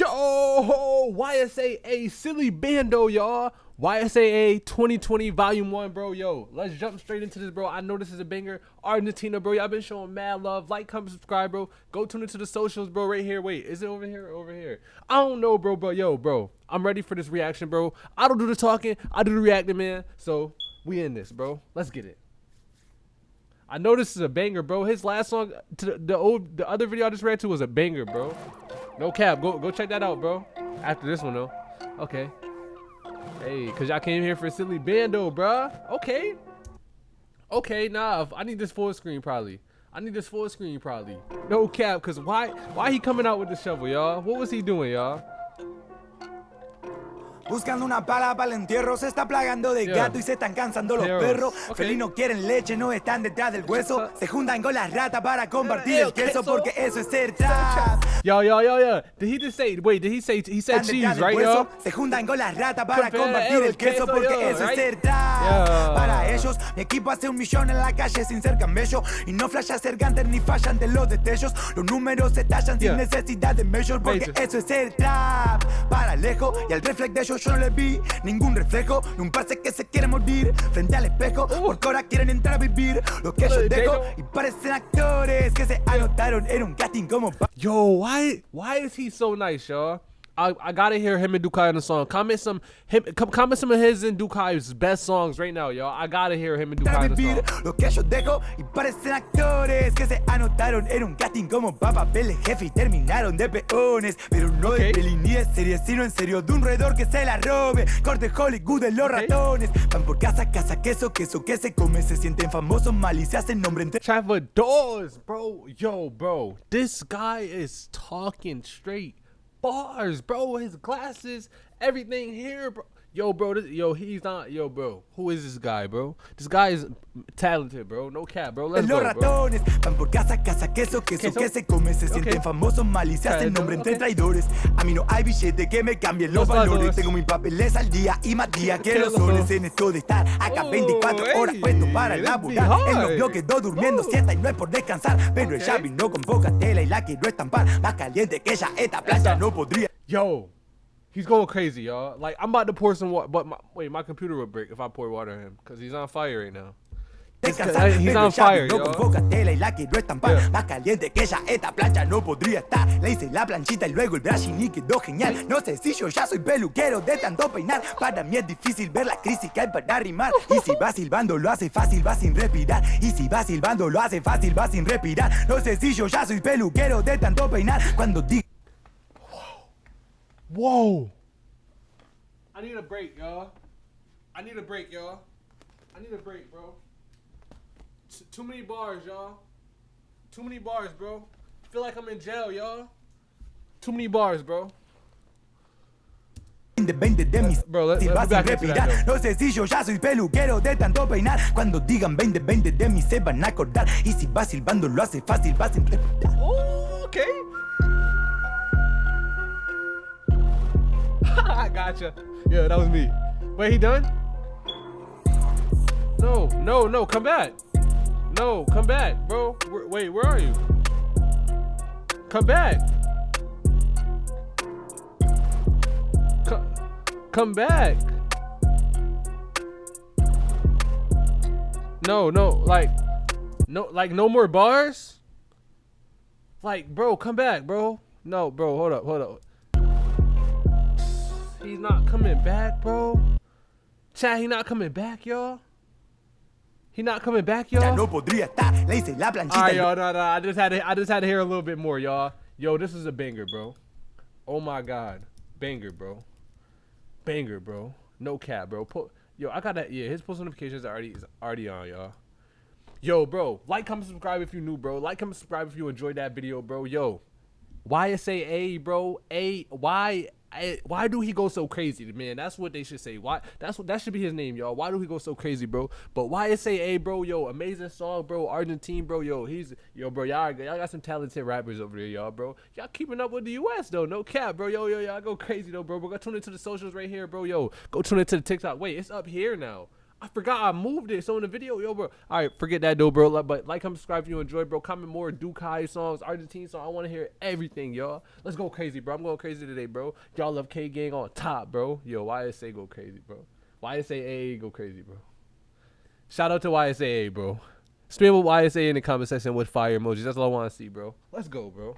Yo, YSY A Silly Bando, y'all. YSY A 2020 Volume 1, bro. Yo, let's jump straight into this, bro. I know this is a banger. Argentina, bro. Y'all been showing mad love. Like, comment, subscribe, bro. Go tune into the socials, bro, right here. Wait, is it over here over here? I don't know, bro, but yo, bro. I'm ready for this reaction, bro. I don't do the talking. I do the reacting, man. So, we in this, bro. Let's get it. I know this is a banger, bro. His last song, to the, the old, the other video I just read to was a banger, bro. No cap. Go, go check that out, bro. After this one, though. Okay. Hey, cause y'all came here for silly bando, bruh. Okay. Okay, nah. I need this full screen probably. I need this full screen probably. No cap, cause why why he coming out with the shovel, y'all? What was he doing, y'all? Buscando una pala para el entierro, se está plagando de gato y se están cansando los perros. Felinos quieren leche, no están detrás del hueso. Se juntan con las ratas para compartir eh, el queso, porque eso es ser trap. Yo, yo, yo, yo. Did he just say, wait, did he say, he said cheese, right, yo? Se juntan con las ratas para compartir el queso, porque eso es trap. Para ellos, mi equipo hace un millón en la calle sin ser camello. Y no flasha ser ganter ni fallan de los destellos. Los números se tallan sin necesidad de measure, porque eso es ser trap. Para lejos y al reflex de ellos yo no le vi ningún reflejo de un pase que se quiere morir frente al espejo. Uh. Porque ahora quieren entrar a vivir lo que yo dejo y parecen actores que se anotaron en un casting como. Yo, why, why is he so nice, y'all? I, I gotta hear him and Dukai on the song. Comment some him comment some of his and Dukai's best songs right now, y'all. I gotta hear him and Dukai on the song. Lo que yo dejo y parecen actores que se anotaron en un casting como papeles jefe y terminaron de peones. Pero no de peli ni de serie, sino en serio de un roedor que se la robe. Corte Hollywood de los ratones. Van por casa, casa, queso, queso que se come. Se sienten famosos mal y se hacen nombre entre. Trevor Dawes, bro. Yo, bro. This guy is talking straight bars, bro. His glasses, everything here, bro. Yo, bro, this, yo, he's not, yo, bro. Who is this guy, bro? This guy is talented, bro. No cap, bro. Let's Los go, ratones bro. van por casa, casa, queso, queso, queso, que se come. Se okay. sienten famosos mal y se hacen nombre entre traidores. A mí no hay billete que me cambien los, los valores. Tengo mi papeles al día y más día que los soles en esto de estar acá 24 horas puesto para laburar. El novio quedó durmiendo siesta y no es por descansar. Pero okay. ella vino con poca tela y la quiero estampar. Más caliente que ella, esta plancha no podría. Yo. He's going crazy, y'all. Like I'm about to pour some water, but my, wait, my computer would break if I pour water on him because he's on fire right now. He's on fire, no la quiero estampar. Yeah. Más caliente que ella, esta plancha no podría estar. Le hice la planchita y luego el brushing y quedó genial. No sé si yo ya soy peluquero de tanto peinar. Para mí es difícil ver la crisis que hay para rimar Y si va silbando lo hace fácil, va sin respirar. Y si va silbando lo hace fácil, va sin respirar. No sé si yo ya soy peluquero de tanto peinar. Cuando digo Whoa. I need a break, y'all. I need a break, y'all. I need a break, bro. T too many bars, y'all. Too many bars, bro. Feel like I'm in jail, y'all. Too many bars, bro. Depende de mis Bro, let, let, let respirar. No sé si yo ya soy peluquero de tanto peinar. Cuando digan 20, 20 de mí se van a acordar. Y si va silbando lo hace fácil, va sin respirar. Oh, okay. Gotcha. Yeah, that was me. Wait, he done? No, no, no, come back. No, come back, bro. wait, where are you? Come back. come back. No, no, like, no, like no more bars. Like, bro, come back, bro. No, bro, hold up, hold up. He's not coming back, bro. Chat, he not coming back, y'all. He not coming back, y'all. No podría estar. Le hice la planchita. All right, y'all. No, no. I just had to. I just had to hear a little bit more, y'all. Yo, this is a banger, bro. Oh my god, banger, bro. Banger, bro. No cap, bro. Put, yo, I got that. Yeah, his post notifications are already is already on, y'all. Yo, bro. Like, comment, subscribe if you're new, bro. Like, comment, subscribe if you enjoyed that video, bro. Yo, YSY A, bro. A Y I, why do he go so crazy, man? That's what they should say. Why? That's what that should be his name, y'all. Why do he go so crazy, bro? But why is say, hey, bro, yo, amazing song, bro. Argentine, bro, yo, he's yo, bro. Y'all, y'all got some talented rappers over there, y'all, bro. Y'all keeping up with the U.S. though, no cap, bro. Yo, yo, y'all go crazy though, bro. Bro, go tune into the socials right here, bro. Yo, go tune into the TikTok. Wait, it's up here now. I forgot I moved it. So in the video, yo, bro. All right, forget that though, bro. But like, comment, subscribe if you enjoy, bro. Comment more Dukai songs, Argentine song. I want to hear everything, y'all. Let's go crazy, bro. I'm going crazy today, bro. Y'all love K Gang on top, bro. Yo, YSY A go crazy, bro. YSY A go crazy, bro. Shout out to YSY A, bro. Stream with YSY A in the comment section with fire emojis. That's all I want to see, bro. Let's go, bro.